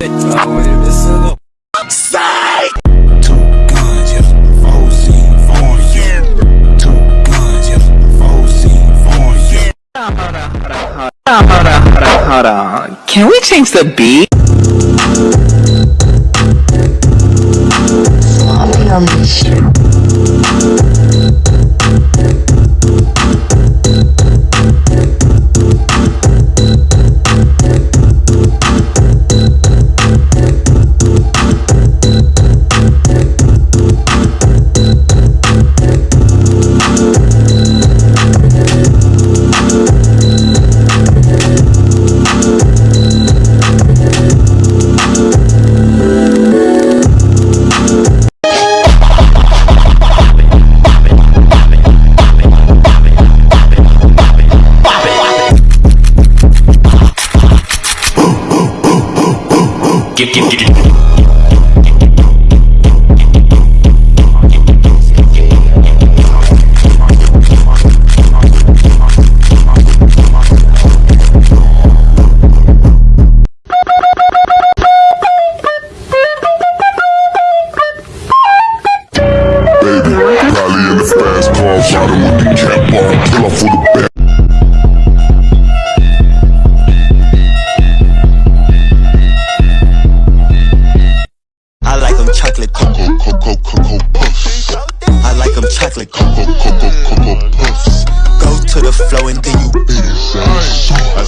Hold on, hold on, hold on. Can we change the beat? Sloppy on this. Get, baby. Probably in the fast car, riding with the cap on, kill off for the chocolate cocoa, Cocoa, cocoa, puffs. I like them chocolate. Cocoa, cocoa, cocoa puffs. Go to the flow and then you Beat it,